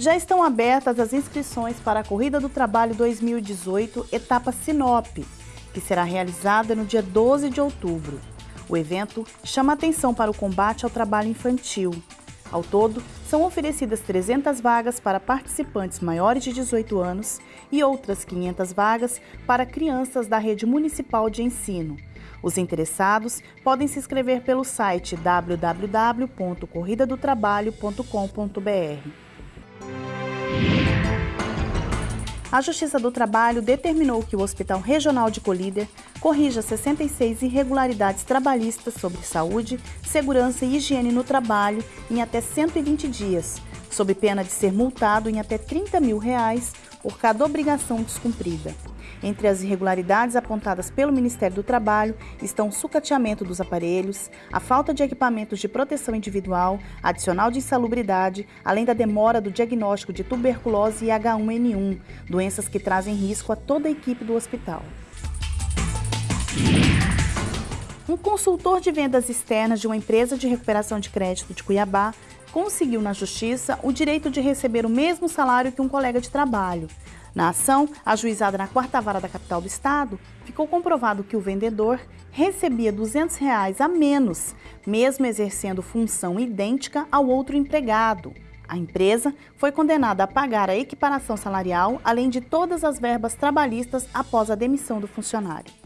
Já estão abertas as inscrições para a Corrida do Trabalho 2018, etapa Sinop, que será realizada no dia 12 de outubro. O evento chama atenção para o combate ao trabalho infantil. Ao todo, são oferecidas 300 vagas para participantes maiores de 18 anos e outras 500 vagas para crianças da rede municipal de ensino. Os interessados podem se inscrever pelo site www.corridadotrabalho.com.br. A Justiça do Trabalho determinou que o Hospital Regional de Colíder corrija 66 irregularidades trabalhistas sobre saúde, segurança e higiene no trabalho em até 120 dias, sob pena de ser multado em até 30 mil reais por cada obrigação descumprida. Entre as irregularidades apontadas pelo Ministério do Trabalho estão o sucateamento dos aparelhos, a falta de equipamentos de proteção individual, adicional de insalubridade, além da demora do diagnóstico de tuberculose e H1N1, doenças que trazem risco a toda a equipe do hospital. Um consultor de vendas externas de uma empresa de recuperação de crédito de Cuiabá conseguiu na justiça o direito de receber o mesmo salário que um colega de trabalho. Na ação, ajuizada na quarta vara da capital do estado, ficou comprovado que o vendedor recebia 200 reais a menos, mesmo exercendo função idêntica ao outro empregado. A empresa foi condenada a pagar a equiparação salarial, além de todas as verbas trabalhistas após a demissão do funcionário.